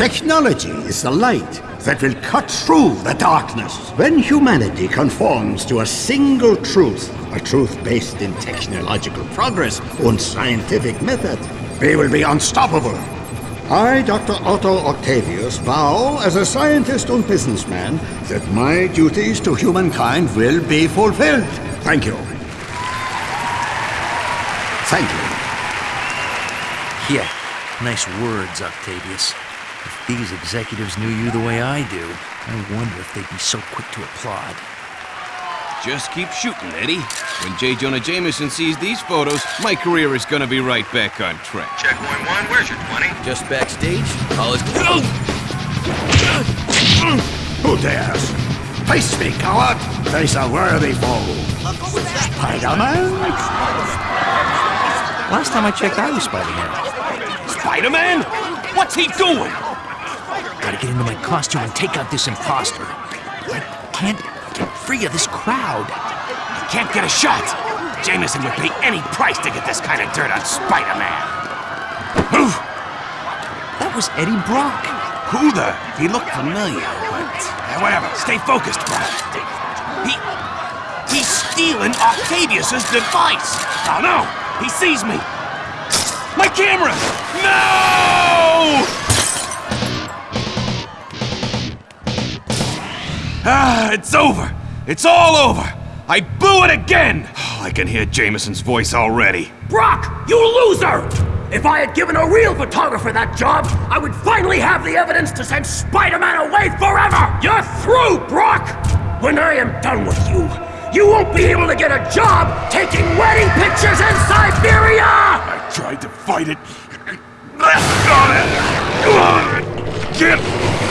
Technology is the light that will cut through the darkness. When humanity conforms to a single truth, a truth based in technological progress and scientific method, we will be unstoppable. I, Dr. Otto Octavius, vow as a scientist and businessman that my duties to humankind will be fulfilled. Thank you. Thank you. Yeah, nice words, Octavius. If these executives knew you the way I do, I wonder if they'd be so quick to applaud. Just keep shooting, Eddie. When J. Jonah Jameson sees these photos, my career is gonna be right back on track. Checkpoint one, one, where's your 20? Just backstage, college... Who dares? Face me, coward! Face a worthy foe. Spider-Man? Last time I checked, I was Spider-Man. Spider-Man? What's he doing? Gotta get into my costume and take out this imposter. I can't get free of this crowd. You can't get a shot. Jameson would pay any price to get this kind of dirt on Spider-Man. Move! That was Eddie Brock. Who the? He looked familiar, but... Whatever, stay focused, Brock. He... He's stealing Octavius's device! Oh no! He sees me! My camera! No! Ah, it's over! It's all over! I blew it again! Oh, I can hear Jameson's voice already. Brock, you loser! If I had given a real photographer that job, I would finally have the evidence to send Spider-Man away forever! You're through, Brock! When I am done with you, you won't be able to get a job taking wedding pictures in Siberia! I tried to fight it. I got it! Come on, can't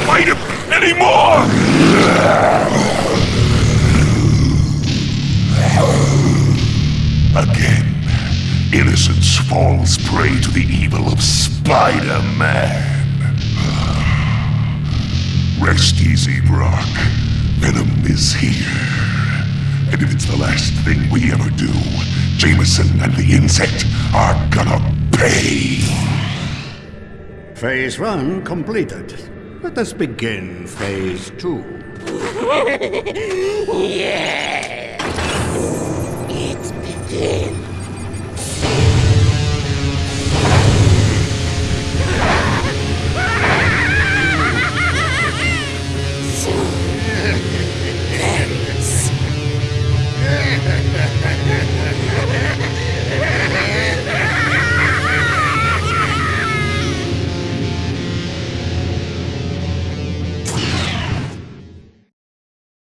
fight him anymore! Again, innocence falls prey to the evil of Spider-Man. Rest easy, Brock. Venom is here. And if it's the last thing we ever do, Jameson and the insect are gonna pay. Phase one completed. Let us begin phase two. yeah!